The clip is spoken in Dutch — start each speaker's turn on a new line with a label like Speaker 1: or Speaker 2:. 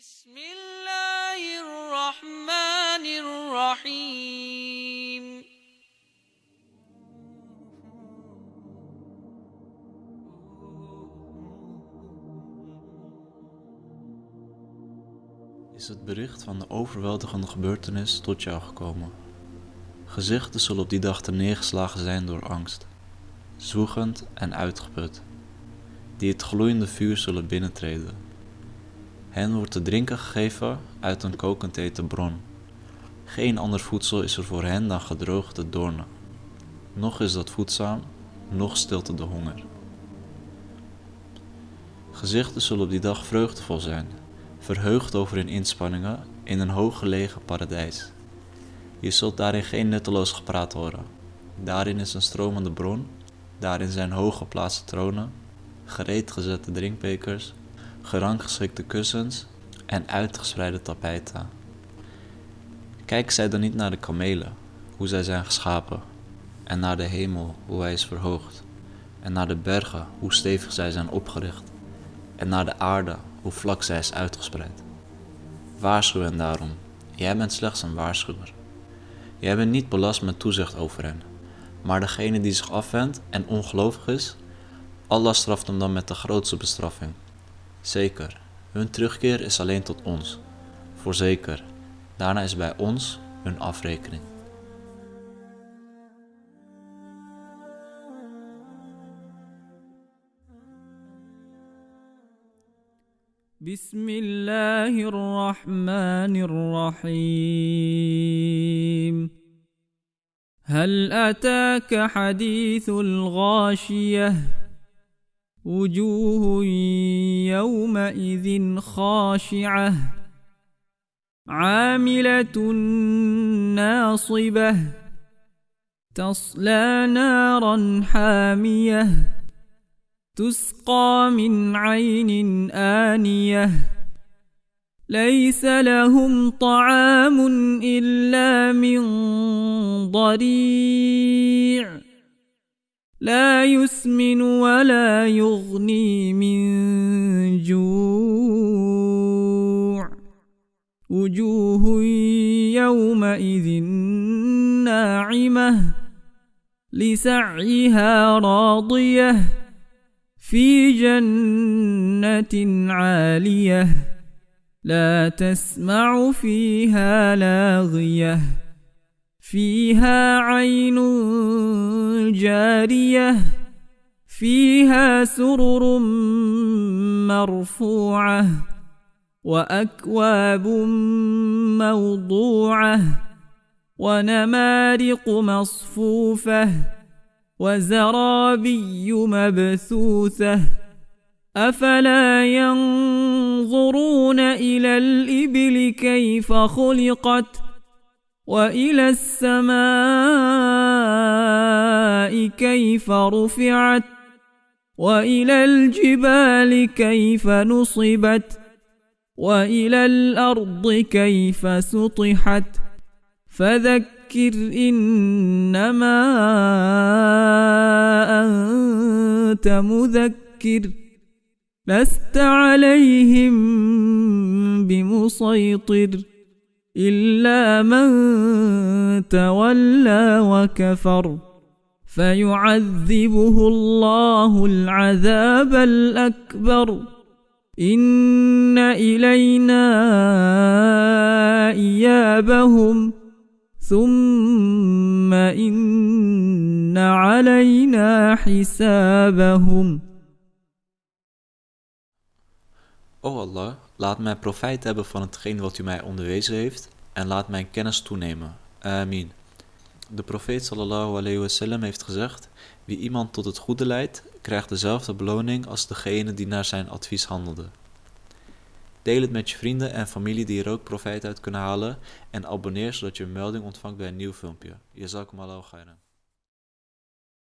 Speaker 1: بسم الله الرحمن الرحيم
Speaker 2: is het bericht van de overweldigende gebeurtenis tot jou gekomen. Gezichten zullen op die dag neergeslagen zijn door angst, zwoegend en uitgeput, die het gloeiende vuur zullen binnentreden. Hen wordt te drinken gegeven uit een kokend bron. Geen ander voedsel is er voor hen dan gedroogde doornen. Nog is dat voedzaam, nog stilte de honger. Gezichten zullen op die dag vreugdevol zijn, verheugd over hun inspanningen in een hooggelegen paradijs. Je zult daarin geen nutteloos gepraat horen. Daarin is een stromende bron, daarin zijn hooggeplaatste tronen, gereed gezette drinkbekers, geranggeschikte kussens en uitgespreide tapijten. Kijk zij dan niet naar de kamelen, hoe zij zijn geschapen, en naar de hemel, hoe hij is verhoogd, en naar de bergen, hoe stevig zij zijn opgericht, en naar de aarde, hoe vlak zij is uitgespreid. Waarschuw hen daarom, jij bent slechts een waarschuwer. Jij bent niet belast met toezicht over hen, maar degene die zich afwendt en ongelovig is, Allah straft hem dan met de grootste bestraffing. Zeker, hun terugkeer is alleen tot ons. Voorzeker, daarna is bij ons hun afrekening.
Speaker 3: بسم الله الرحمن الرحيم هل أتاك حديث الغاشية وجوه يومئذ خاشعة عاملة ناصبة تصلى نارا حامية تسقى من عين آنية. ليس لهم طعام إلا من ضريع. لا يسمن ولا يغني من جوع. وجوه يومئذ ناعمة لسعيها راضية في جنة عالية لا تسمع فيها لاغية. فيها عين جارية فيها سرر مرفوعة وأكواب موضوعة ونمارق مصفوفة وزرابي مبثوثة. أفلا ينظرون إلى الإبل كيف خلقت؟ وإلى السماء كيف رفعت وإلى الجبال كيف نصبت وإلى الأرض كيف سطحت فذكر إنما أنت مذكر لست عليهم بمسيطر إلا من تولى وكفر فيعذبه الله العذاب الأكبر. إن إلينا إيابهم. ثم إن علينا حسابهم.
Speaker 2: O Allah, laat mij profijt hebben van hetgeen wat u mij onderwezen heeft en laat mijn kennis toenemen. Amin. De profeet sallallahu alayhi wasallam heeft gezegd, wie iemand tot het goede leidt, krijgt dezelfde beloning als degene die naar zijn advies handelde. Deel het met je vrienden en familie die er ook profijt uit kunnen halen en abonneer zodat je een melding ontvangt bij een nieuw filmpje. Jazakum Allah khairan.